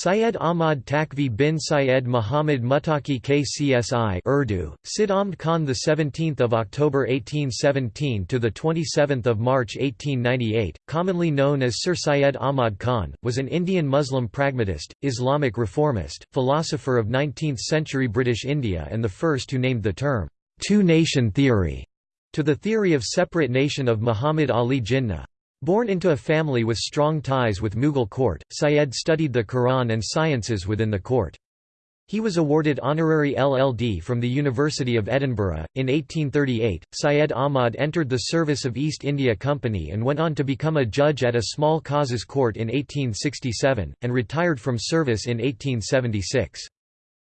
Syed Ahmad Takvi bin Syed Muhammad Muttaqi KCSI Urdu, Sid Ahmad Khan the 17th of October 1817 to the 27th of March 1898, commonly known as Sir Syed Ahmad Khan, was an Indian Muslim pragmatist, Islamic reformist, philosopher of 19th-century British India and the first who named the term two-nation theory to the theory of separate nation of Muhammad Ali Jinnah. Born into a family with strong ties with Mughal court, Syed studied the Quran and sciences within the court. He was awarded honorary LLD from the University of Edinburgh. In 1838, Syed Ahmad entered the service of East India Company and went on to become a judge at a small causes court in 1867, and retired from service in 1876.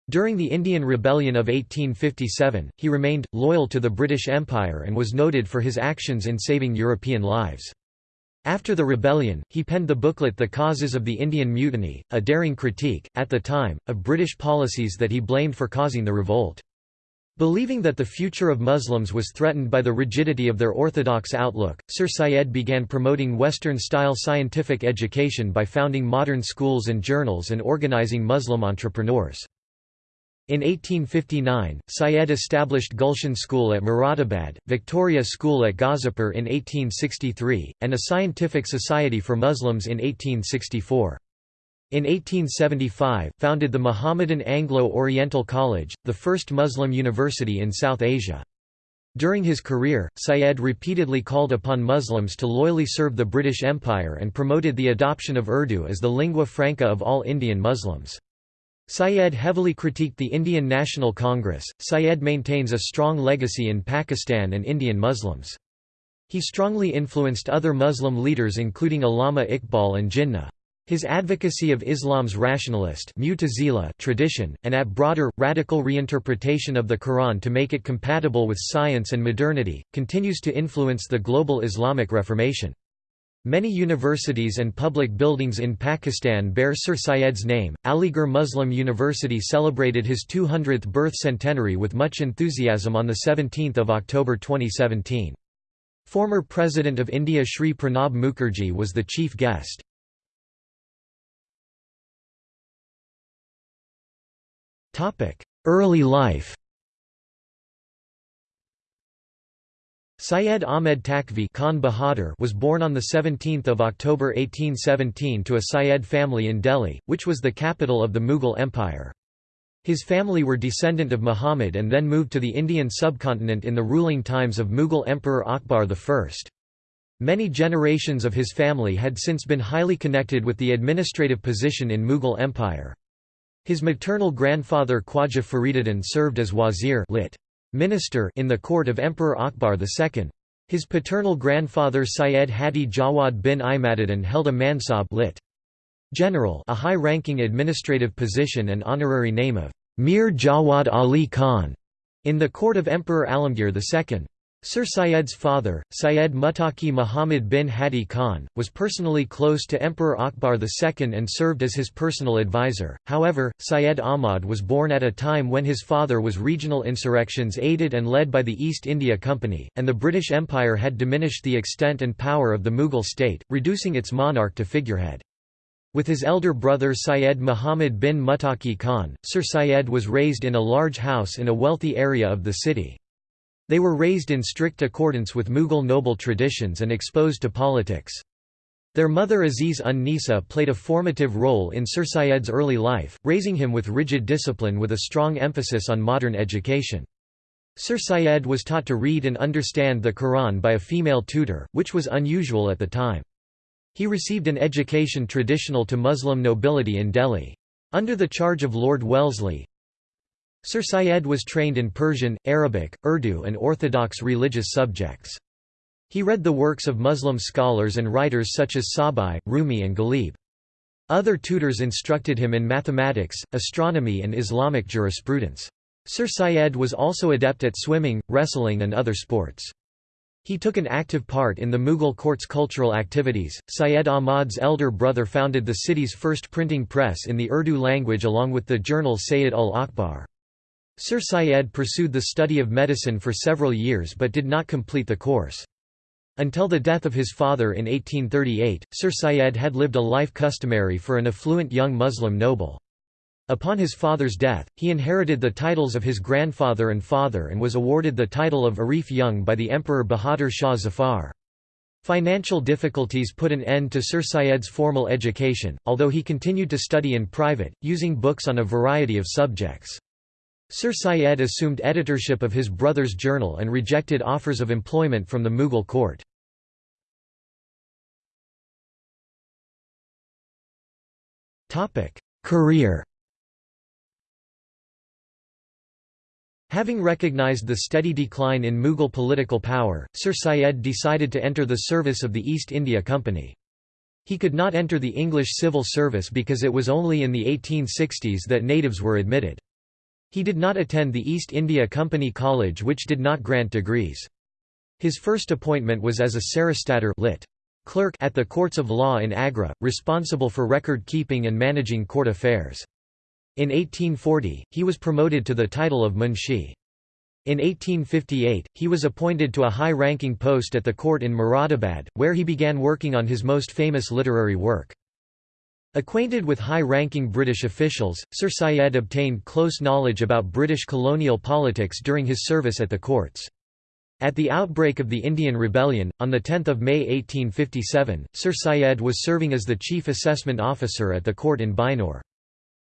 During the Indian Rebellion of 1857, he remained, loyal to the British Empire and was noted for his actions in saving European lives. After the rebellion, he penned the booklet The Causes of the Indian Mutiny, a daring critique, at the time, of British policies that he blamed for causing the revolt. Believing that the future of Muslims was threatened by the rigidity of their orthodox outlook, Sir Syed began promoting Western-style scientific education by founding modern schools and journals and organizing Muslim entrepreneurs. In 1859, Syed established Gulshan School at Moradabad, Victoria School at Ghazipur in 1863, and a scientific society for Muslims in 1864. In 1875, founded the Mohammedan Anglo-Oriental College, the first Muslim university in South Asia. During his career, Syed repeatedly called upon Muslims to loyally serve the British Empire and promoted the adoption of Urdu as the lingua franca of all Indian Muslims. Syed heavily critiqued the Indian National Congress. Syed maintains a strong legacy in Pakistan and Indian Muslims. He strongly influenced other Muslim leaders including Allama Iqbal and Jinnah. His advocacy of Islam's rationalist tradition, and at broader, radical reinterpretation of the Quran to make it compatible with science and modernity, continues to influence the global Islamic Reformation. Many universities and public buildings in Pakistan bear Sir Syed's name. Aligarh Muslim University celebrated his 200th birth centenary with much enthusiasm on 17 October 2017. Former President of India Sri Pranab Mukherjee was the chief guest. Early life Syed Ahmed Takvi Khan Bahadur was born on 17 October 1817 to a Syed family in Delhi, which was the capital of the Mughal Empire. His family were descendant of Muhammad and then moved to the Indian subcontinent in the ruling times of Mughal Emperor Akbar I. Many generations of his family had since been highly connected with the administrative position in Mughal Empire. His maternal grandfather Khwaja Fariduddin served as wazir lit minister in the court of Emperor Akbar II. His paternal grandfather Syed Hadi Jawad bin Imaduddin held a mansab lit. General a high-ranking administrative position and honorary name of Mir Jawad Ali Khan in the court of Emperor Alamgir II. Sir Syed's father, Syed Muttaqi Muhammad bin Hadi Khan, was personally close to Emperor Akbar II and served as his personal advisor. However, Syed Ahmad was born at a time when his father was regional insurrections aided and led by the East India Company, and the British Empire had diminished the extent and power of the Mughal state, reducing its monarch to figurehead. With his elder brother Syed Muhammad bin Muttaqi Khan, Sir Syed was raised in a large house in a wealthy area of the city. They were raised in strict accordance with Mughal noble traditions and exposed to politics. Their mother Aziz un Nisa played a formative role in Sir Syed's early life, raising him with rigid discipline with a strong emphasis on modern education. Sir Syed was taught to read and understand the Quran by a female tutor, which was unusual at the time. He received an education traditional to Muslim nobility in Delhi. Under the charge of Lord Wellesley, Sir Syed was trained in Persian, Arabic, Urdu and orthodox religious subjects. He read the works of Muslim scholars and writers such as Sahbai, Rumi and Ghalib. Other tutors instructed him in mathematics, astronomy and Islamic jurisprudence. Sir Syed was also adept at swimming, wrestling and other sports. He took an active part in the Mughal court's cultural activities. Syed Ahmad's elder brother founded the city's first printing press in the Urdu language along with the journal Sayyid ul Akbar. Sir Syed pursued the study of medicine for several years but did not complete the course. Until the death of his father in 1838, Sir Syed had lived a life customary for an affluent young Muslim noble. Upon his father's death, he inherited the titles of his grandfather and father and was awarded the title of Arif Jung by the Emperor Bahadur Shah Zafar. Financial difficulties put an end to Sir Syed's formal education, although he continued to study in private, using books on a variety of subjects. Sir Syed assumed editorship of his brother's journal and rejected offers of employment from the Mughal court. Career Having recognized the steady decline in Mughal political power, Sir Syed decided to enter the service of the East India Company. He could not enter the English civil service because it was only in the 1860s that natives were admitted. He did not attend the East India Company College which did not grant degrees. His first appointment was as a Saristater lit. clerk at the courts of law in Agra, responsible for record keeping and managing court affairs. In 1840, he was promoted to the title of Munshi. In 1858, he was appointed to a high-ranking post at the court in Moradabad, where he began working on his most famous literary work. Acquainted with high-ranking British officials, Sir Syed obtained close knowledge about British colonial politics during his service at the courts. At the outbreak of the Indian Rebellion, on 10 May 1857, Sir Syed was serving as the chief assessment officer at the court in Bijnor.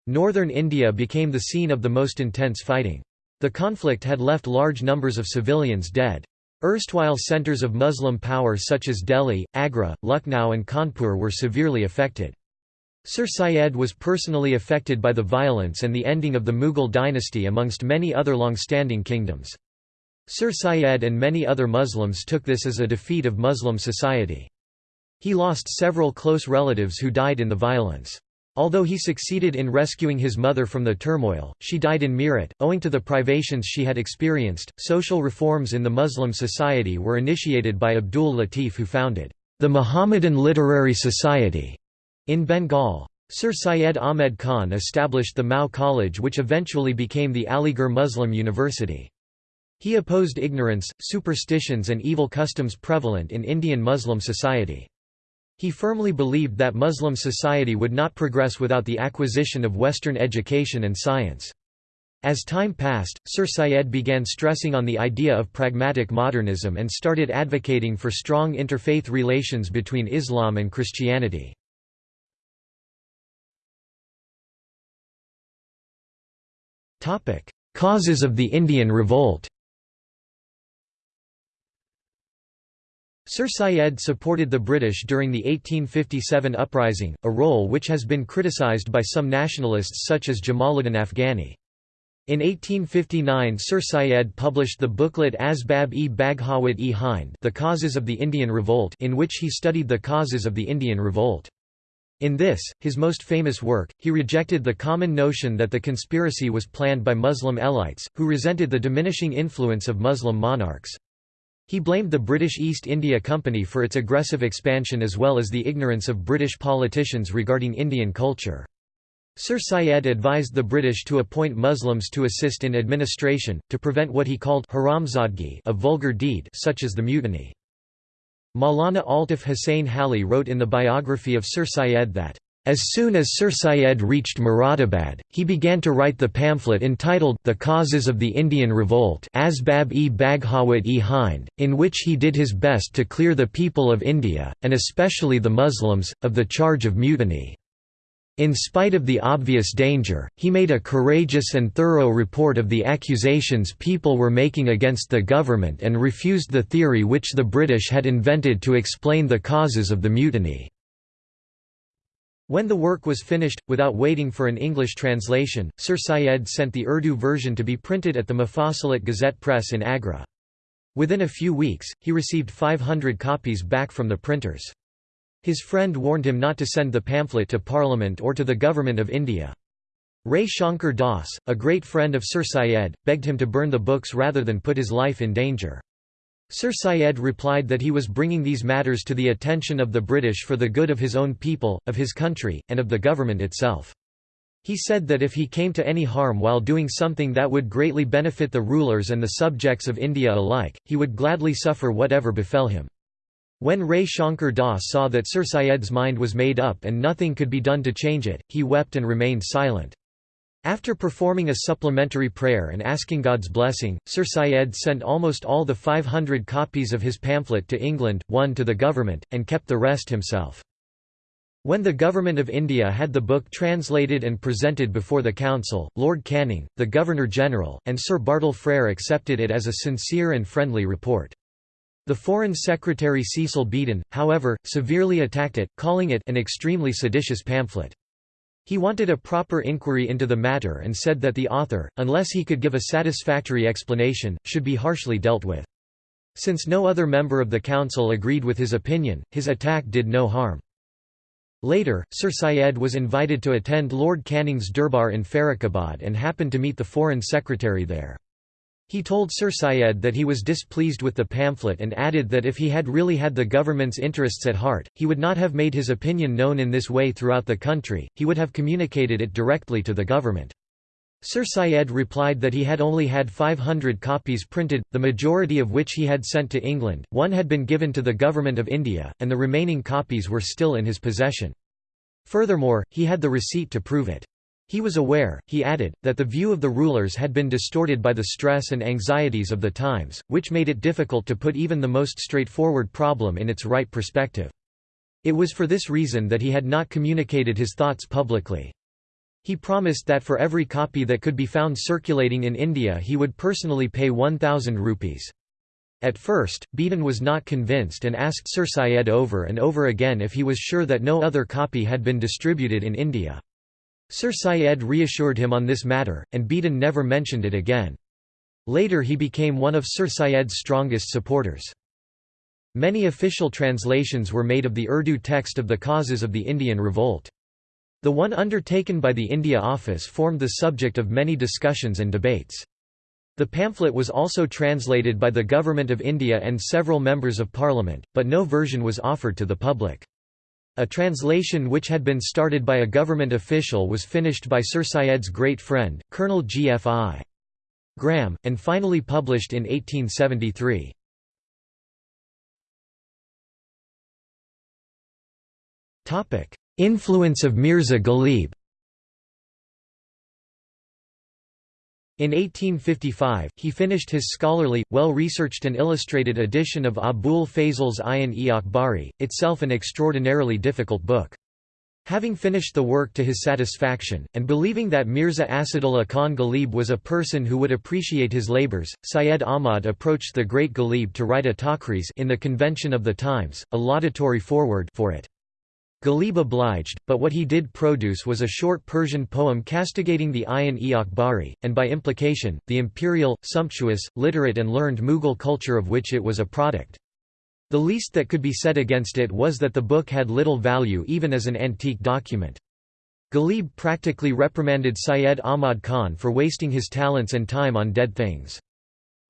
Northern India became the scene of the most intense fighting. The conflict had left large numbers of civilians dead. Erstwhile centres of Muslim power such as Delhi, Agra, Lucknow and Kanpur were severely affected. Sir Syed was personally affected by the violence and the ending of the Mughal dynasty amongst many other long-standing kingdoms. Sir Syed and many other Muslims took this as a defeat of Muslim society. He lost several close relatives who died in the violence. Although he succeeded in rescuing his mother from the turmoil, she died in Meerut. Owing to the privations she had experienced, social reforms in the Muslim society were initiated by Abdul Latif, who founded the Muhammadan Literary Society in Bengal, Sir Syed Ahmed Khan established the MAO College which eventually became the Aligarh Muslim University. He opposed ignorance, superstitions and evil customs prevalent in Indian Muslim society. He firmly believed that Muslim society would not progress without the acquisition of Western education and science. As time passed, Sir Syed began stressing on the idea of pragmatic modernism and started advocating for strong interfaith relations between Islam and Christianity. Causes of the Indian Revolt Sir Syed supported the British during the 1857 uprising, a role which has been criticised by some nationalists such as Jamaluddin Afghani. In 1859 Sir Syed published the booklet Asbab-e Baghawat-e Hind The Causes of the Indian Revolt in which he studied the causes of the Indian Revolt. In this, his most famous work, he rejected the common notion that the conspiracy was planned by Muslim elites, who resented the diminishing influence of Muslim monarchs. He blamed the British East India Company for its aggressive expansion as well as the ignorance of British politicians regarding Indian culture. Sir Syed advised the British to appoint Muslims to assist in administration, to prevent what he called haramzadgi a vulgar deed such as the mutiny. Maulana Altaf Hussain Hali wrote in the biography of Sir Syed that, as soon as Sir Syed reached Moradabad, he began to write the pamphlet entitled The Causes of the Indian Revolt Asbab-e Baghawat-e Hind, in which he did his best to clear the people of India, and especially the Muslims, of the charge of mutiny. In spite of the obvious danger, he made a courageous and thorough report of the accusations people were making against the government and refused the theory which the British had invented to explain the causes of the mutiny. When the work was finished, without waiting for an English translation, Sir Syed sent the Urdu version to be printed at the Mufassalat Gazette Press in Agra. Within a few weeks, he received 500 copies back from the printers. His friend warned him not to send the pamphlet to Parliament or to the Government of India. Rai Shankar Das, a great friend of Sir Syed, begged him to burn the books rather than put his life in danger. Sir Syed replied that he was bringing these matters to the attention of the British for the good of his own people, of his country, and of the government itself. He said that if he came to any harm while doing something that would greatly benefit the rulers and the subjects of India alike, he would gladly suffer whatever befell him. When Rai Shankar Das saw that Sir Syed's mind was made up and nothing could be done to change it, he wept and remained silent. After performing a supplementary prayer and asking God's blessing, Sir Syed sent almost all the 500 copies of his pamphlet to England, one to the government, and kept the rest himself. When the Government of India had the book translated and presented before the Council, Lord Canning, the Governor-General, and Sir Bartle Frere accepted it as a sincere and friendly report. The Foreign Secretary Cecil Beadon, however, severely attacked it, calling it an extremely seditious pamphlet. He wanted a proper inquiry into the matter and said that the author, unless he could give a satisfactory explanation, should be harshly dealt with. Since no other member of the council agreed with his opinion, his attack did no harm. Later, Sir Syed was invited to attend Lord Canning's Durbar in Farrukhabad and happened to meet the Foreign Secretary there. He told Sir Syed that he was displeased with the pamphlet and added that if he had really had the government's interests at heart, he would not have made his opinion known in this way throughout the country, he would have communicated it directly to the government. Sir Syed replied that he had only had 500 copies printed, the majority of which he had sent to England, one had been given to the Government of India, and the remaining copies were still in his possession. Furthermore, he had the receipt to prove it. He was aware, he added, that the view of the rulers had been distorted by the stress and anxieties of the times, which made it difficult to put even the most straightforward problem in its right perspective. It was for this reason that he had not communicated his thoughts publicly. He promised that for every copy that could be found circulating in India he would personally pay 1,000 rupees. At first, Beadon was not convinced and asked Sir Syed over and over again if he was sure that no other copy had been distributed in India. Sir Syed reassured him on this matter, and Beadon never mentioned it again. Later he became one of Sir Syed's strongest supporters. Many official translations were made of the Urdu text of the causes of the Indian revolt. The one undertaken by the India Office formed the subject of many discussions and debates. The pamphlet was also translated by the Government of India and several members of Parliament, but no version was offered to the public. A translation which had been started by a government official was finished by Sir Syed's great friend, Colonel G. F. I. Graham, and finally published in 1873. Influence of Mirza Ghalib In 1855, he finished his scholarly, well-researched and illustrated edition of Abul Fazl's Ayan-e Akbari, itself an extraordinarily difficult book. Having finished the work to his satisfaction, and believing that Mirza Asadullah Khan Ghalib was a person who would appreciate his labours, Syed Ahmad approached the great Ghalib to write a takriz in the Convention of the Times, a laudatory foreword for it. Ghalib obliged, but what he did produce was a short Persian poem castigating the Ayan-e Akbari, and by implication, the imperial, sumptuous, literate and learned Mughal culture of which it was a product. The least that could be said against it was that the book had little value even as an antique document. Ghalib practically reprimanded Syed Ahmad Khan for wasting his talents and time on dead things.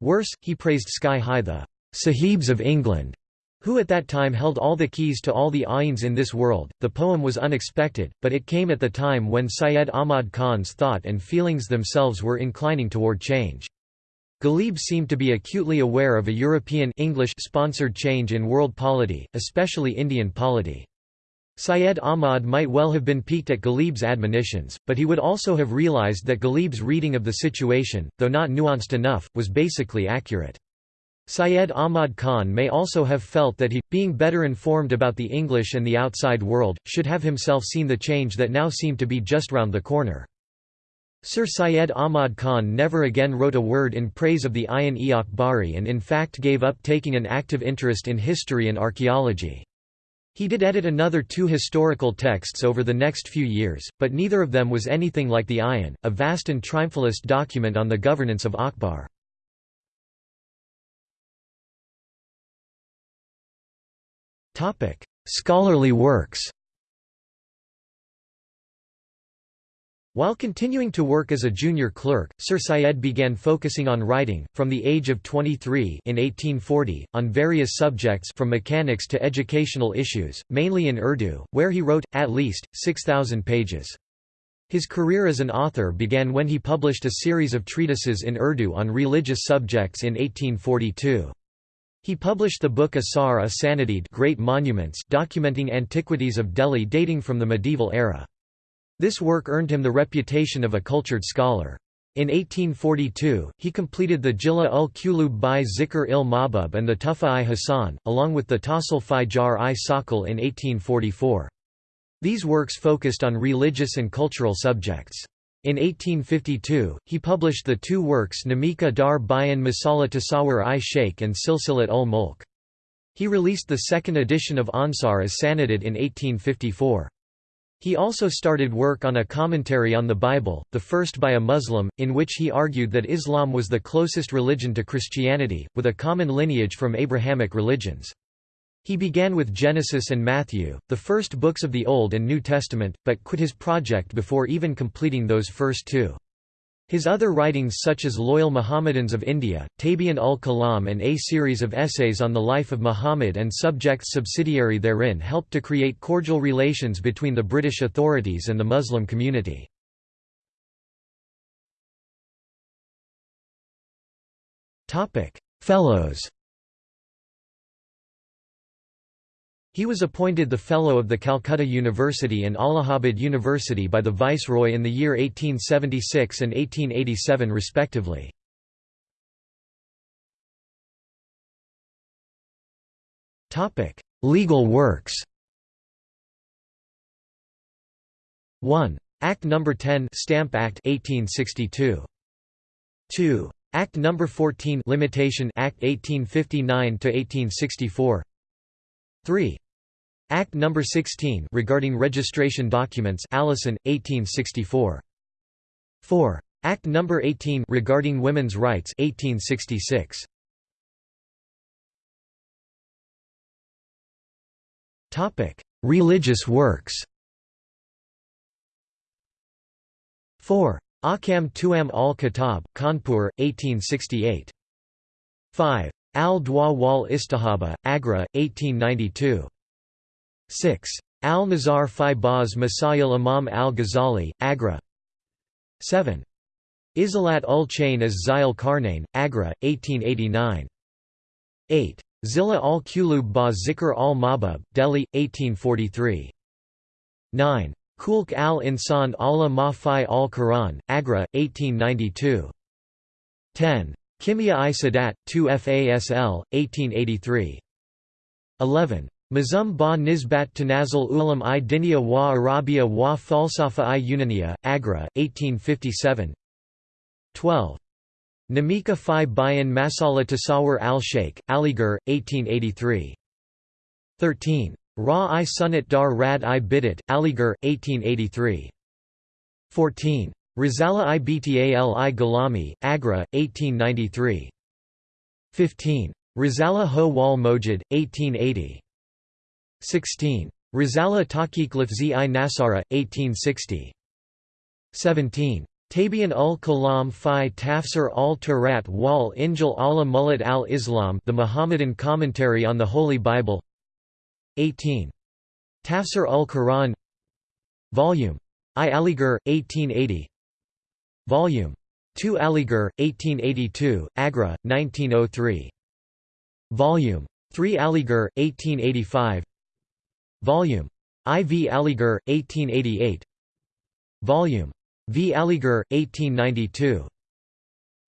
Worse, he praised sky-high the Sahibs of England who at that time held all the keys to all the ayins in this world. The poem was unexpected, but it came at the time when Syed Ahmad Khan's thought and feelings themselves were inclining toward change. Ghalib seemed to be acutely aware of a European English-sponsored change in world polity, especially Indian polity. Syed Ahmad might well have been piqued at Ghalib's admonitions, but he would also have realized that Ghalib's reading of the situation, though not nuanced enough, was basically accurate. Syed Ahmad Khan may also have felt that he, being better informed about the English and the outside world, should have himself seen the change that now seemed to be just round the corner. Sir Syed Ahmad Khan never again wrote a word in praise of the Ayan e Akbari and in fact gave up taking an active interest in history and archaeology. He did edit another two historical texts over the next few years, but neither of them was anything like the Ayan, a vast and triumphalist document on the governance of Akbar. Topic: Scholarly works. While continuing to work as a junior clerk, Sir Syed began focusing on writing, from the age of 23 in 1840, on various subjects from mechanics to educational issues, mainly in Urdu, where he wrote, at least, 6,000 pages. His career as an author began when he published a series of treatises in Urdu on religious subjects in 1842. He published the book Asar Asanadid Great Monuments documenting antiquities of Delhi dating from the medieval era. This work earned him the reputation of a cultured scholar. In 1842, he completed the Jilla ul Qulub bi Zikr il Mahbub and the Tufa-i Hasan, along with the Tasil fi Jar-i Sakal in 1844. These works focused on religious and cultural subjects. In 1852, he published the two works Namika dar Bayan Masala Tasawwur i Sheikh and Silsilat ul Mulk. He released the second edition of Ansar as Sanadid in 1854. He also started work on a commentary on the Bible, the first by a Muslim, in which he argued that Islam was the closest religion to Christianity, with a common lineage from Abrahamic religions. He began with Genesis and Matthew, the first books of the Old and New Testament, but quit his project before even completing those first two. His other writings such as Loyal Mohammedans of India, Tabian ul Kalam and a series of essays on the life of Muhammad and subjects subsidiary therein helped to create cordial relations between the British authorities and the Muslim community. Fellows He was appointed the Fellow of the Calcutta University and Allahabad University by the Viceroy in the year 1876 and 1887 respectively. Legal works 1. Act No. 10 Stamp Act 1862. 2. Act No. 14 Limitation Act 1859 to 1864. 3. Act No. 16 regarding registration documents Allison, 1864. 4. Act No. 18 regarding women's rights 1866. Topic: Religious works. 4. Ahkam Tuam al-Kitab, Kanpur, 1868. 5. Al-Dwa wal Istihaba, Agra, 1892. 6. Al-Nazar fi Baz Masail Imam al-Ghazali, Agra 7. Izalat ul-Chain as Zayal Karnain, Agra, 1889. 8. Zilla al-Qulub ba Zikr al-Mabub, Delhi, 1843. 9. Kulk al-Insan ala ma fi al-Quran, Agra, 1892. 10. Kimia i Sadat, 2 FASL, 1883. 11. Mazum ba Nisbat Tanazul Ulam i wa Arabia wa Falsafa i Agra, 1857 12. Namika fi Bayan Masala Tasawur al-Sheikh, Aligarh, 1883 13. Ra i Sunat dar Rad i Bidit, Aligarh, 1883 14. Rizala i Btal i Galami, Agra, 1893 15. Rizala ho wal Mojid, 1880 16. Rizala Taqiq Lafzi i Nasara, 1860. 17. Tabian ul Kalam fi Tafsir al Turat wal Injil ala Mulad al Islam The Muhammadan Commentary on the Holy Bible 18. Tafsir ul Quran Volume I Aligarh, 1880 Volume 2 Aligarh, 1882, Agra, 1903 Volume 3 Aligarh, 1885 Volume. IV Aligarh, 1888 Volume. V Aligarh, 1892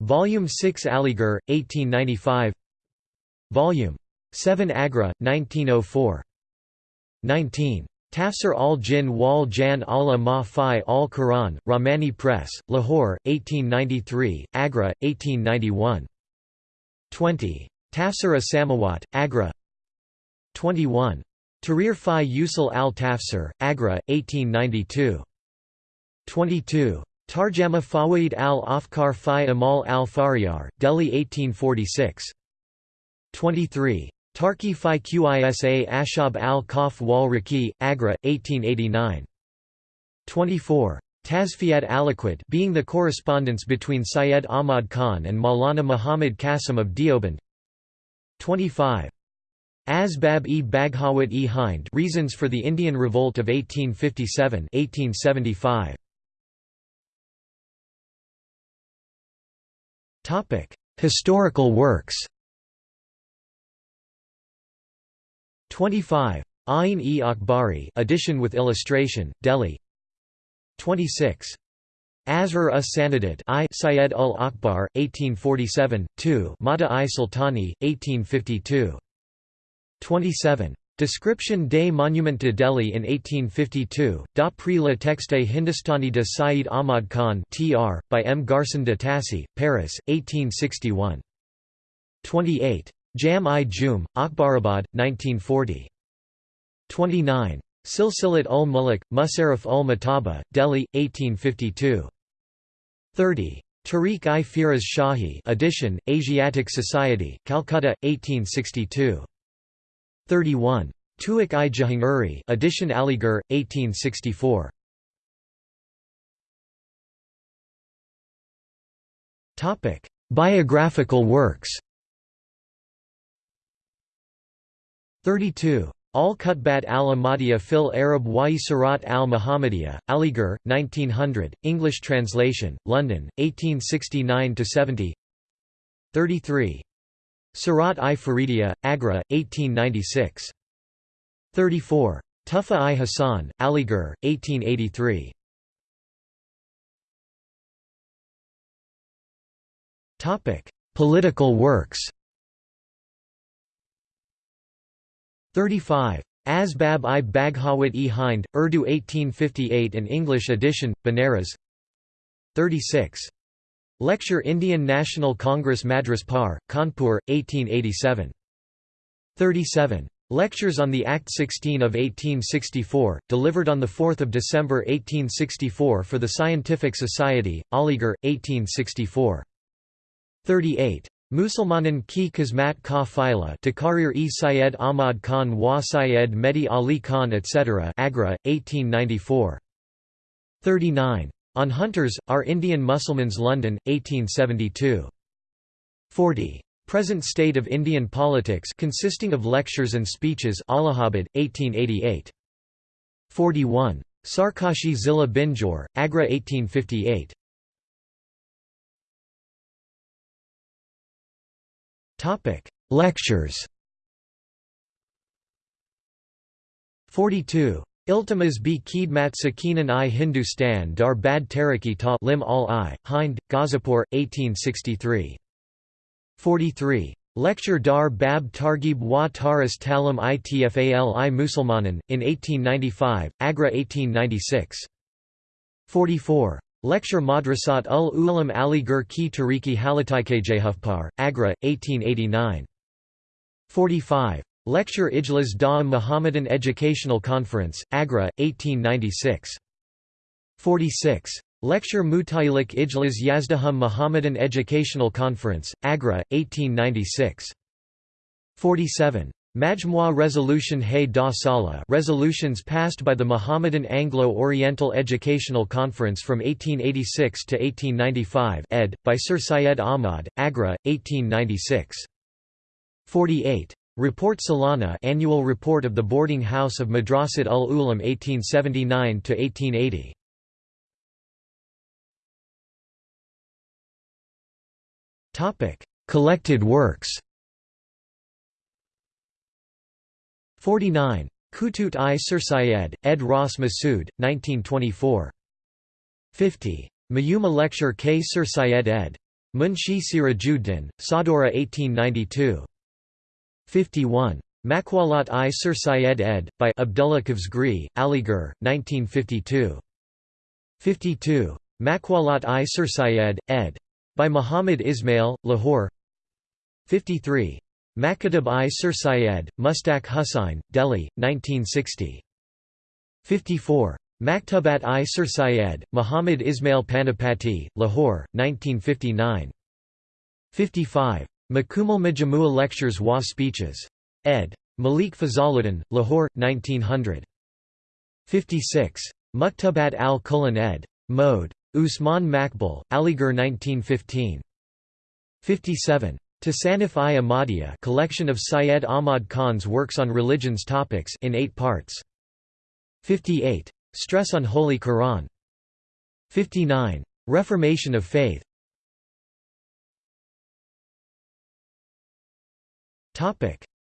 Volume 6 Aligarh, 1895 Volume. 7 Agra, 1904 19. Tafsir al-Jinn wal Jan ala ma fi al-Quran, Rahmani Press, Lahore, 1893, Agra, 1891 20. Tafsir as-Samawat, Agra. 21. Tahrir fi Usul al-Tafsir, Agra, 1892. 22. Tarjama Fawaid al-Afkar fi Amal al-Fariyar, Delhi 1846. 23. Tarki fi Qisa Ashab al-Kaf wal Raki, Agra, 1889. 24. Tazfiyat Aliquot being the correspondence between Syed Ahmad Khan and Maulana Muhammad Qasim of Deoband 25. Asbab-e-Baghawat-e Hind Reasons for the Indian Revolt of 1857 1875. Historical works 25. Ain-e Akbari edition with illustration, Delhi 26. Asrar us Sanadat I Syed ul Akbar, 1847, 2 Mata i Sultani, 1852. 27. Description des Monuments de Delhi in 1852, d'après le texte Hindustani de Saeed Ahmad Khan tr. by M. Garcin de Tassy, Paris, 1861. 28. Jam-i-Jum, Akbarabad, 1940. 29. Silsilat ul Muluk, Musarraf ul Mataba, Delhi, 1852. 30. Tariq-i Firaz Shahi edition, Asiatic Society, Calcutta, 1862. 31. Tuik-i Jahangiri edition Aligarh, 1864. Topic: Biographical works. 32. Al-Kutbat al-Ahmadiyya fil Arab wa Surat al-Muhammadiyya, Aligarh, 1900, English translation, London, 1869–70 33. Surat-i Faridiya, Agra, 1896. 34. Tufa-i Hassan, Aligarh, 1883. Political works 35. Asbab i Baghawat e Hind, Urdu 1858 and English edition, Banaras 36. Lecture Indian National Congress Madras Par, Kanpur, 1887. 37. Lectures on the Act 16 of 1864, delivered on 4 December 1864 for the Scientific Society, Aligarh, 1864. 38. Musalmanan ki Qismat ka Fila Takarir-e Syed Ahmad Khan wa Syed Mehdi Ali Khan etc. Agra, 1894. 39. On Hunters, Our Indian Mussulmans London, 1872. 40. Present State of Indian Politics consisting of lectures and speeches Allahabad, 1888. 41. Sarkashi Zilla Bijnor, Agra 1858. Topic: Lectures. 42. Iltimas b Khidmat Sakinan i Hindustan dar Bad Tariki ta Lim al i, Hind, Gazipur, 1863. 43. Lecture dar Bab Targib wa Taras Talim Itfal i Musulmanan, in 1895, Agra 1896. 44. Lecture Madrasat ul Ulam Aligarh ki Tariki Halataikejehufpar, Agra, 1889. 45. Lecture Ijlas da Muhammadan Educational Conference, Agra, 1896. 46. Lecture Mutailik Ijlas Yazdahum Muhammadan Educational Conference, Agra, 1896. 47. Majmua Resolution Hay da Sala resolutions passed by the Mohammedan Anglo-Oriental Educational Conference from 1886 to 1895 ed. by Sir Syed Ahmad, Agra, 1896. 48. Report Salana annual report of the boarding house of Madrasat ul Ulam 1879 to 1880. Topic: Collected works. 49. Kutut i Sir Syed, ed Ross Masood, 1924. 50. Mayuma Lecture K Sir Syed ed. Munshi Sirajuddin, Sadora 1892. 51. Makwalat i Sir Syed ed. by Abdullah Kavsgri, Aligarh, 1952. 52. Makwalat i Sir Syed, ed. by Muhammad Ismail, Lahore 53. Makatab-i Sir Syed, Mustaq Hussain, Delhi, 1960. 54. Maktabat-i Sir Syed, Muhammad Ismail Panipati, Lahore, 1959. 55. Makumal Majamua Lectures wa Speeches. ed. Malik Fazaluddin, Lahore, 1900. 56. Muktabat al-Qulan ed. Mode. Usman Makbul, Aligarh 1915. 57. Tasanif-i Ahmadiyya collection of Syed Ahmad Khan's works on religions topics in eight parts. 58. Stress on Holy Quran. 59. Reformation of faith.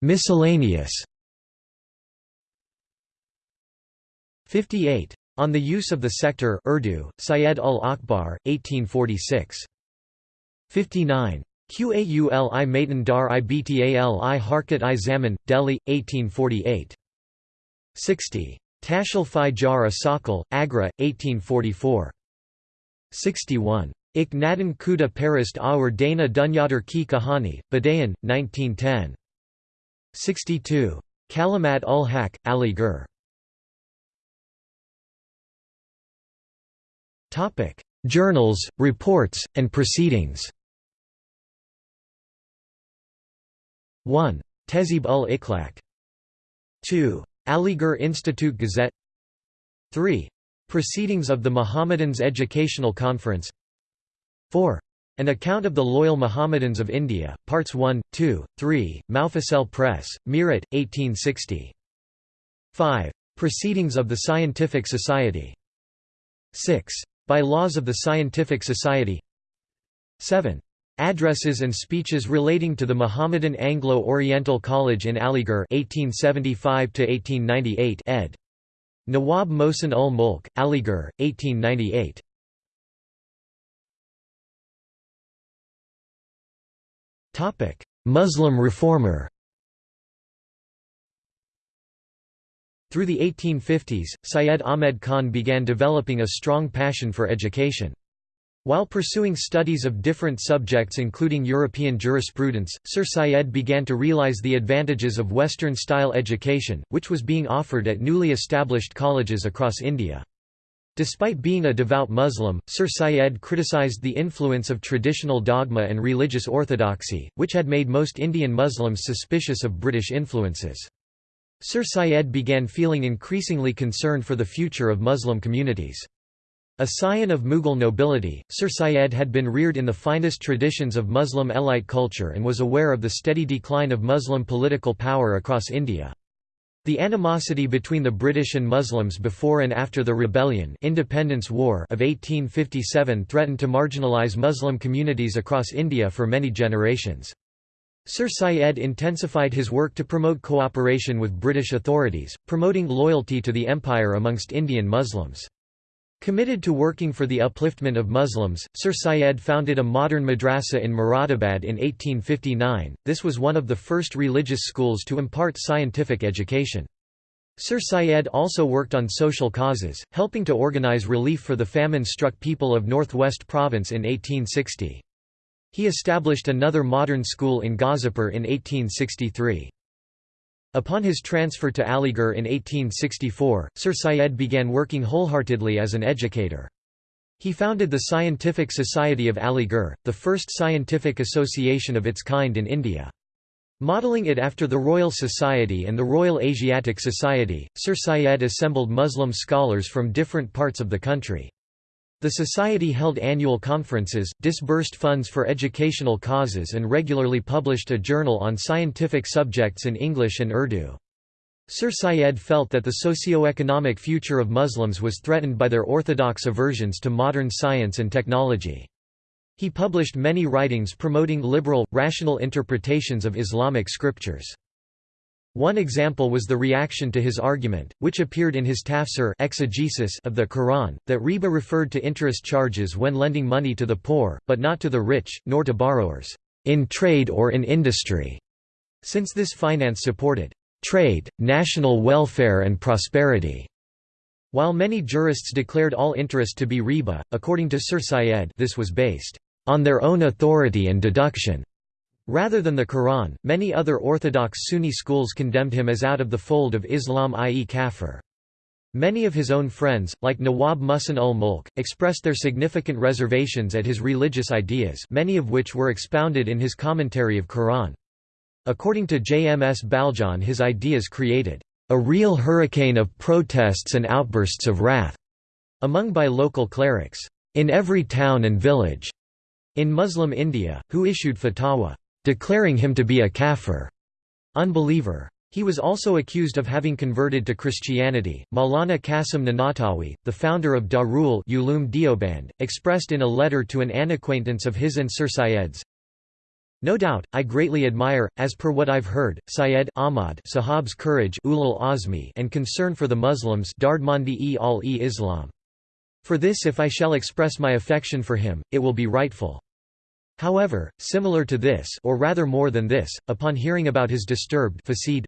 Miscellaneous 58. On the Use of the Sector Urdu, Syed ul-Akbar, 1846. 59. Qaul-i Maitan Dar i Btal-i Harkat i Zaman, Delhi, 1848. 60. Tashal fi Jar Agra, 1844. 61. Ik Nadan Kuda Parist Aur Dana Dunyadar Ki Kahani, Badayan, 1910. 62. Kalimat ul Haq, Aligarh. Journals, reports, and proceedings 1. Tezib ul Iklak 2. Aligarh Institute Gazette 3. Proceedings of the Mohammedans Educational Conference 4. An Account of the Loyal Mohammedans of India, Parts 1, 2, 3, Mufasal Press, Meerut, 1860. 5. Proceedings of the Scientific Society 6. By Laws of the Scientific Society 7. Addresses and speeches relating to the Mohammedan Anglo-Oriental College in Aligarh 1875 ed. Nawab Mohsin ul Mulk, Aligarh, 1898. Muslim reformer Through the 1850s, Syed Ahmed Khan began developing a strong passion for education. While pursuing studies of different subjects including European jurisprudence, Sir Syed began to realize the advantages of Western-style education, which was being offered at newly established colleges across India. Despite being a devout Muslim, Sir Syed criticized the influence of traditional dogma and religious orthodoxy, which had made most Indian Muslims suspicious of British influences. Sir Syed began feeling increasingly concerned for the future of Muslim communities. A scion of Mughal nobility, Sir Syed had been reared in the finest traditions of Muslim elite culture and was aware of the steady decline of Muslim political power across India. The animosity between the British and Muslims before and after the rebellion Independence War of 1857 threatened to marginalise Muslim communities across India for many generations. Sir Syed intensified his work to promote cooperation with British authorities, promoting loyalty to the empire amongst Indian Muslims. Committed to working for the upliftment of Muslims, Sir Syed founded a modern madrasa in Moradabad in 1859. This was one of the first religious schools to impart scientific education. Sir Syed also worked on social causes, helping to organize relief for the famine-struck people of Northwest Province in 1860. He established another modern school in Ghazipur in 1863. Upon his transfer to Aligarh in 1864, Sir Syed began working wholeheartedly as an educator. He founded the Scientific Society of Aligarh, the first scientific association of its kind in India. Modeling it after the Royal Society and the Royal Asiatic Society, Sir Syed assembled Muslim scholars from different parts of the country. The Society held annual conferences, disbursed funds for educational causes and regularly published a journal on scientific subjects in English and Urdu. Sir Syed felt that the socio-economic future of Muslims was threatened by their orthodox aversions to modern science and technology. He published many writings promoting liberal, rational interpretations of Islamic scriptures. One example was the reaction to his argument, which appeared in his tafsir exegesis of the Quran, that riba referred to interest charges when lending money to the poor, but not to the rich, nor to borrowers, in trade or in industry, since this finance supported trade, national welfare and prosperity. While many jurists declared all interest to be riba, according to Sir Syed this was based on their own authority and deduction. Rather than the Quran, many other orthodox Sunni schools condemned him as out of the fold of Islam i.e. kafir. Many of his own friends, like Nawab Mohsin ul Mulk, expressed their significant reservations at his religious ideas many of which were expounded in his commentary of Quran. According to JMS Baljon his ideas created a real hurricane of protests and outbursts of wrath among by local clerics in every town and village in Muslim India, who issued fatwa declaring him to be a kafir unbeliever. He was also accused of having converted to Christianity. Maulana Qasim Nanatawi, the founder of Darul Uloom Deoband, expressed in a letter to an unacquaintance of his and Sir Syed's No doubt, I greatly admire, as per what I've heard, Syed Ahmad Sahab's courage and concern for the Muslims Dardmandi-e al-e-Islam. For this if I shall express my affection for him, it will be rightful. However, similar to this or rather more than this, upon hearing about his disturbed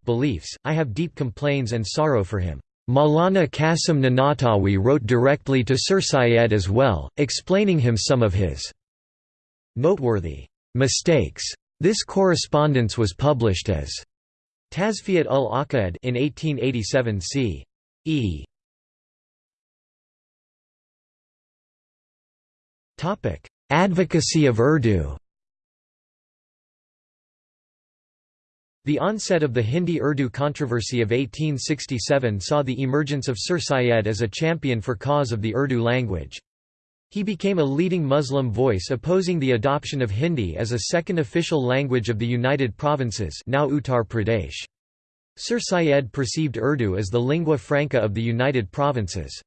beliefs, I have deep complaints and sorrow for him. Maulana Qasim Nanatawi wrote directly to Sir Syed as well, explaining him some of his noteworthy mistakes. This correspondence was published as Tazfiyat ul Aqad in 1887 c. E. Topic: Advocacy of Urdu. The onset of the Hindi-Urdu controversy of 1867 saw the emergence of Sir Syed as a champion for cause of the Urdu language. He became a leading Muslim voice opposing the adoption of Hindi as a second official language of the United Provinces now Uttar Pradesh. Sir Syed perceived Urdu as the lingua franca of the United Provinces.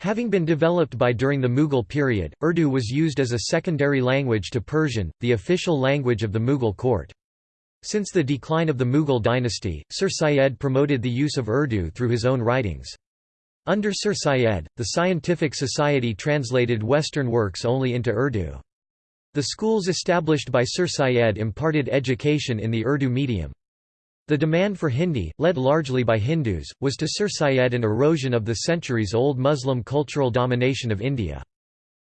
Having been developed by during the Mughal period, Urdu was used as a secondary language to Persian, the official language of the Mughal court. Since the decline of the Mughal dynasty, Sir Syed promoted the use of Urdu through his own writings. Under Sir Syed, the Scientific Society translated Western works only into Urdu. The schools established by Sir Syed imparted education in the Urdu medium. The demand for Hindi, led largely by Hindus, was to Sir Syed an erosion of the centuries-old Muslim cultural domination of India.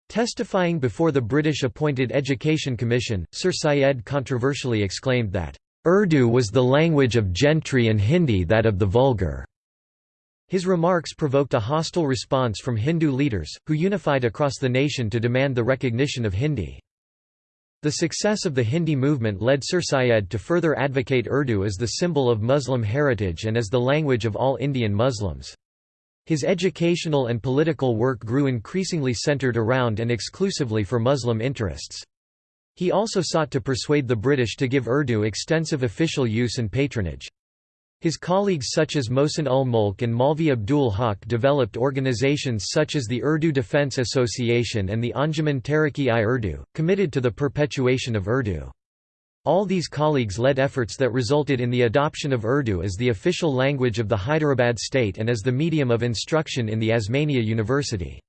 Testifying before the British-appointed Education Commission, Sir Syed controversially exclaimed that, "...Urdu was the language of gentry and Hindi that of the vulgar." His remarks provoked a hostile response from Hindu leaders, who unified across the nation to demand the recognition of Hindi. The success of the Hindi movement led Sir Syed to further advocate Urdu as the symbol of Muslim heritage and as the language of all Indian Muslims. His educational and political work grew increasingly centered around and exclusively for Muslim interests. He also sought to persuade the British to give Urdu extensive official use and patronage. His colleagues such as Mohsin ul Mulk and Maulvi Abdul Haq developed organizations such as the Urdu Defense Association and the Anjuman Taraqi-i Urdu, committed to the perpetuation of Urdu. All these colleagues led efforts that resulted in the adoption of Urdu as the official language of the Hyderabad state and as the medium of instruction in the Osmania University.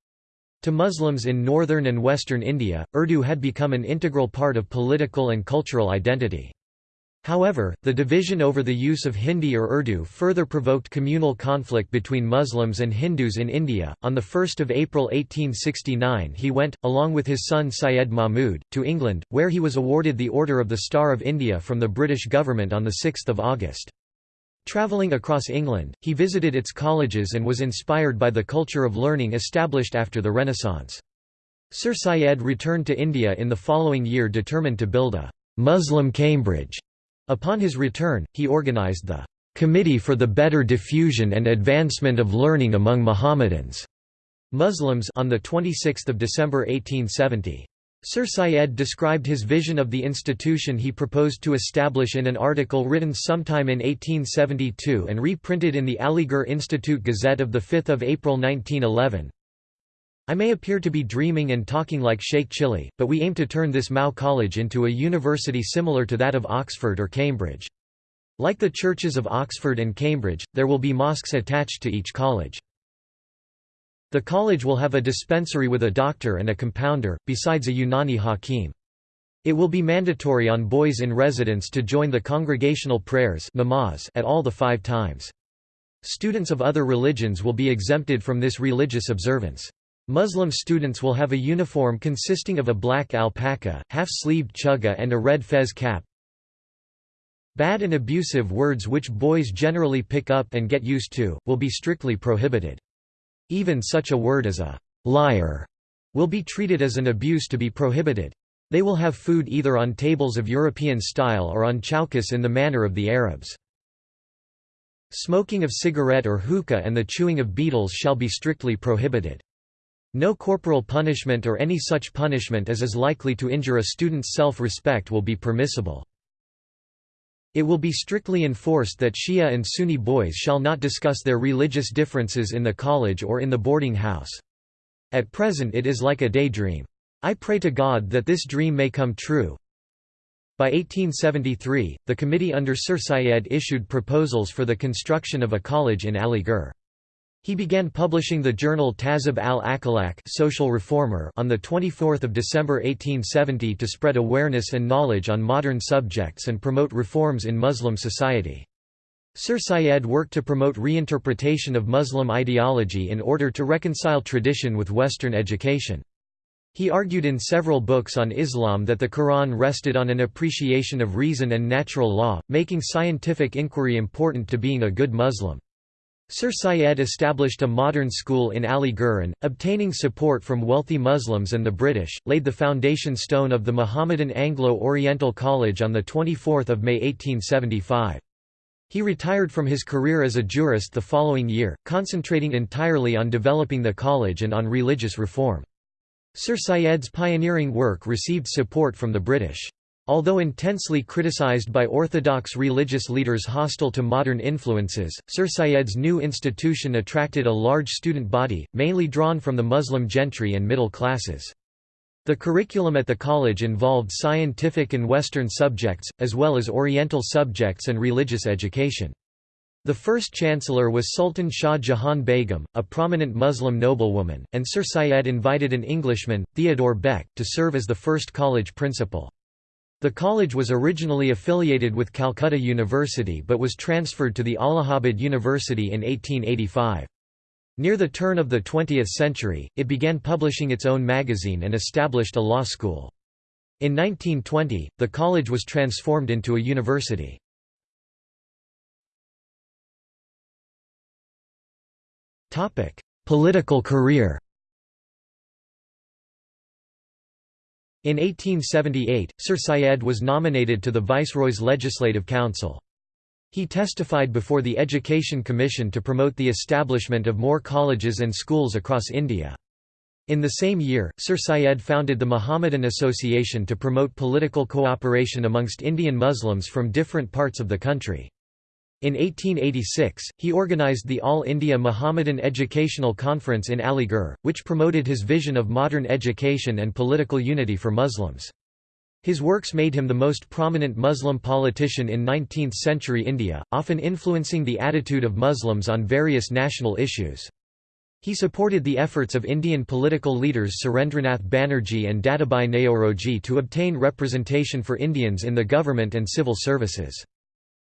To Muslims in northern and western India, Urdu had become an integral part of political and cultural identity. However, the division over the use of Hindi or Urdu further provoked communal conflict between Muslims and Hindus in India. On 1 April 1869, he went, along with his son Syed Mahmud, to England, where he was awarded the Order of the Star of India from the British government on 6 August. Travelling across England, he visited its colleges and was inspired by the culture of learning established after the Renaissance. Sir Syed returned to India in the following year determined to build a Muslim Cambridge Upon his return, he organized the Committee for the Better Diffusion and Advancement of Learning Among Mohammedans Muslims on 26 December 1870. Sir Syed described his vision of the institution he proposed to establish in an article written sometime in 1872 and reprinted in the Aligarh Institute Gazette of 5 April 1911. I may appear to be dreaming and talking like Sheikh Chilli, but we aim to turn this MAO College into a university similar to that of Oxford or Cambridge. Like the churches of Oxford and Cambridge, there will be mosques attached to each college. The college will have a dispensary with a doctor and a compounder, besides a Unani Hakim. It will be mandatory on boys in residence to join the congregational prayers at all the five times. Students of other religions will be exempted from this religious observance. Muslim students will have a uniform consisting of a black alpaca, half-sleeved chugga and a red fez cap. Bad and abusive words which boys generally pick up and get used to, will be strictly prohibited. Even such a word as a liar will be treated as an abuse to be prohibited. They will have food either on tables of European style or on chaukas in the manner of the Arabs. Smoking of cigarette or hookah and the chewing of betels shall be strictly prohibited. No corporal punishment or any such punishment as is likely to injure a student's self-respect will be permissible. It will be strictly enforced that Shia and Sunni boys shall not discuss their religious differences in the college or in the boarding house. At present it is like a daydream. I pray to God that this dream may come true. By 1873, the committee under Sir Syed issued proposals for the construction of a college in Aligarh. He began publishing the journal Tahzib al-Akhlaq Social Reformer on 24 December 1870 to spread awareness and knowledge on modern subjects and promote reforms in Muslim society. Sir Syed worked to promote reinterpretation of Muslim ideology in order to reconcile tradition with Western education. He argued in several books on Islam that the Quran rested on an appreciation of reason and natural law, making scientific inquiry important to being a good Muslim. Sir Syed established a modern school in and, obtaining support from wealthy Muslims and the British, laid the foundation stone of the Mohammedan Anglo-Oriental College on 24 May 1875. He retired from his career as a jurist the following year, concentrating entirely on developing the college and on religious reform. Sir Syed's pioneering work received support from the British. Although intensely criticized by orthodox religious leaders hostile to modern influences, Sir Syed's new institution attracted a large student body, mainly drawn from the Muslim gentry and middle classes. The curriculum at the college involved scientific and Western subjects, as well as Oriental subjects and religious education. The first chancellor was Sultan Shah Jahan Begum, a prominent Muslim noblewoman, and Sir Syed invited an Englishman, Theodore Beck, to serve as the first college principal. The college was originally affiliated with Calcutta University but was transferred to the Allahabad University in 1885. Near the turn of the 20th century, it began publishing its own magazine and established a law school. In 1920, the college was transformed into a university. Political career In 1878, Sir Syed was nominated to the Viceroy's Legislative Council. He testified before the Education Commission to promote the establishment of more colleges and schools across India. In the same year, Sir Syed founded the Mohammedan Association to promote political cooperation amongst Indian Muslims from different parts of the country. In 1886, he organized the All India Muhammadan Educational Conference in Aligarh, which promoted his vision of modern education and political unity for Muslims. His works made him the most prominent Muslim politician in 19th-century India, often influencing the attitude of Muslims on various national issues. He supported the efforts of Indian political leaders Surendranath Banerjee and Dadabhai Naoroji to obtain representation for Indians in the government and civil services.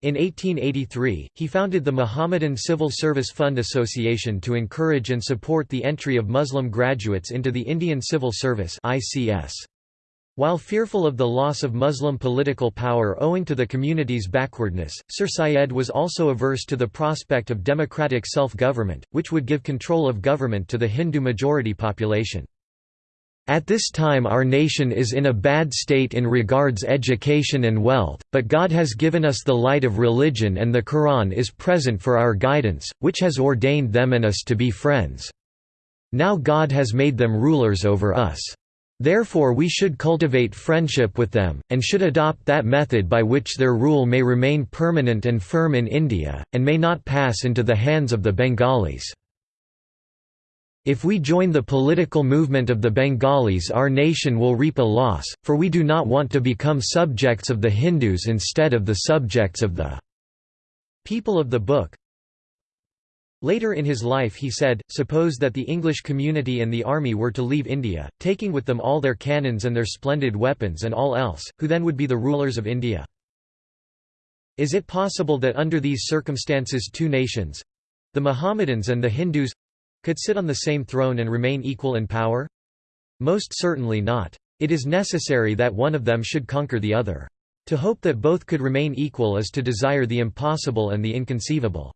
In 1883, he founded the Mohammedan Civil Service Fund Association to encourage and support the entry of Muslim graduates into the Indian Civil Service While fearful of the loss of Muslim political power owing to the community's backwardness, Sir Syed was also averse to the prospect of democratic self-government, which would give control of government to the Hindu majority population. At this time our nation is in a bad state in regards education and wealth, but God has given us the light of religion and the Quran is present for our guidance, which has ordained them and us to be friends. Now God has made them rulers over us. Therefore we should cultivate friendship with them, and should adopt that method by which their rule may remain permanent and firm in India, and may not pass into the hands of the Bengalis. If we join the political movement of the Bengalis our nation will reap a loss, for we do not want to become subjects of the Hindus instead of the subjects of the people of the book. Later in his life he said, suppose that the English community and the army were to leave India, taking with them all their cannons and their splendid weapons and all else, who then would be the rulers of India? Is it possible that under these circumstances two nations—the Mohammedans and the Hindus, could sit on the same throne and remain equal in power? Most certainly not. It is necessary that one of them should conquer the other. To hope that both could remain equal is to desire the impossible and the inconceivable.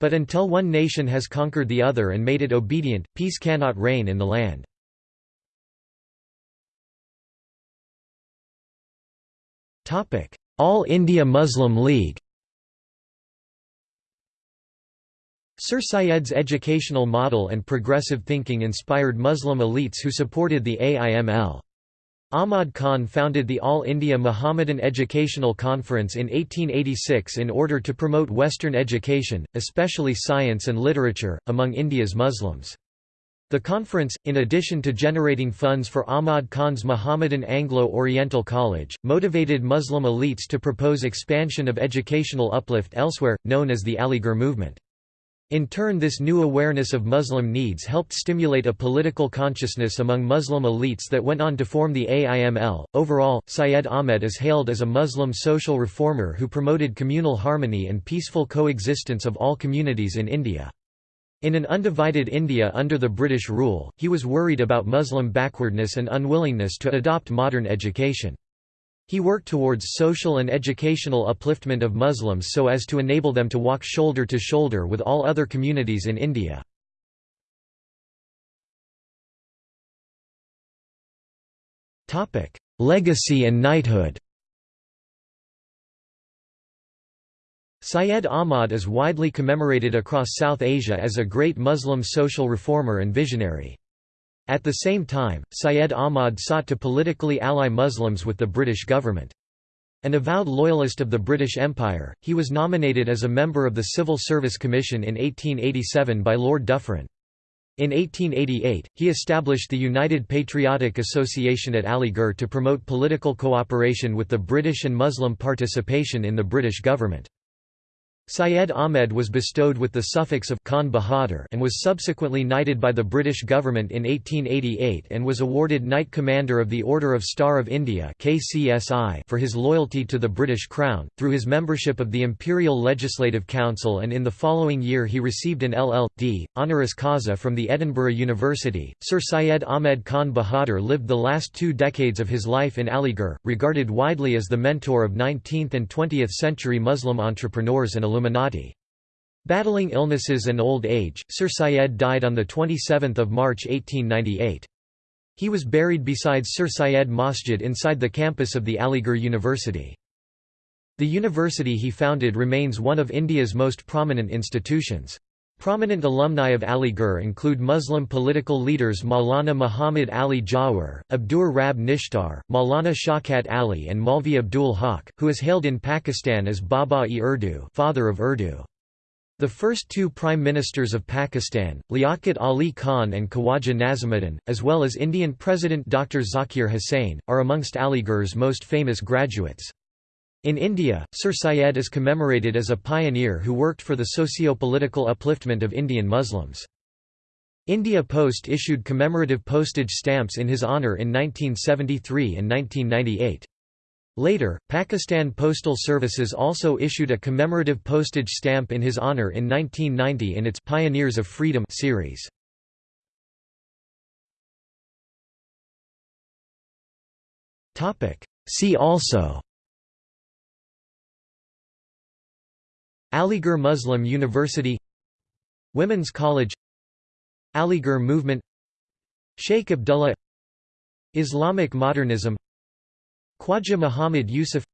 But until one nation has conquered the other and made it obedient, peace cannot reign in the land. All India Muslim League Sir Syed's educational model and progressive thinking inspired Muslim elites who supported the AIML. Ahmad Khan founded the All India Muhammadan Educational Conference in 1886 in order to promote Western education, especially science and literature, among India's Muslims. The conference, in addition to generating funds for Ahmad Khan's Muhammadan Anglo-Oriental College, motivated Muslim elites to propose expansion of educational uplift elsewhere, known as the Aligarh movement. In turn this new awareness of Muslim needs helped stimulate a political consciousness among Muslim elites that went on to form the AIML. Overall, Syed Ahmed is hailed as a Muslim social reformer who promoted communal harmony and peaceful coexistence of all communities in India. In an undivided India under the British rule, he was worried about Muslim backwardness and unwillingness to adopt modern education. He worked towards social and educational upliftment of Muslims so as to enable them to walk shoulder to shoulder with all other communities in India. Legacy and knighthood Syed Ahmad is widely commemorated across South Asia as a great Muslim social reformer and visionary. At the same time, Syed Ahmad sought to politically ally Muslims with the British government. An avowed loyalist of the British Empire, he was nominated as a member of the Civil Service Commission in 1887 by Lord Dufferin. In 1888, he established the United Patriotic Association at Aligarh to promote political cooperation with the British and Muslim participation in the British government. Syed Ahmed was bestowed with the suffix of Khan Bahadur and was subsequently knighted by the British government in 1888 and was awarded Knight Commander of the Order of Star of India for his loyalty to the British Crown, through his membership of the Imperial Legislative Council and in the following year he received an LL.D. honoris causa from the Edinburgh University. Sir Syed Ahmed Khan Bahadur lived the last two decades of his life in Aligarh, regarded widely as the mentor of 19th and 20th century Muslim entrepreneurs and Illuminati. Battling illnesses and old age, Sir Syed died on 27 March 1898. He was buried beside Sir Syed Masjid inside the campus of the Aligarh University. The university he founded remains one of India's most prominent institutions. Prominent alumni of Aligarh include Muslim political leaders Maulana Muhammad Ali Jauhar, Abdur Rab Nishtar, Maulana Shaukat Ali and Maulvi Abdul Haq, who is hailed in Pakistan as Baba-e-Urdu father of Urdu. The first two Prime Ministers of Pakistan, Liaquat Ali Khan and Khawaja Nazimuddin, as well as Indian President Dr. Zakir Hussain, are amongst Aligarh's most famous graduates. In India, Sir Syed is commemorated as a pioneer who worked for the socio-political upliftment of Indian Muslims. India Post issued commemorative postage stamps in his honour in 1973 and 1998. Later, Pakistan Postal Services also issued a commemorative postage stamp in his honour in 1990 in its Pioneers of Freedom series. See also Aligarh Muslim University Women's College Aligarh Movement Sheikh Abdullah Islamic Modernism Khwaja Muhammad Yusuf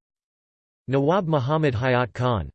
Nawab Muhammad Hayat Khan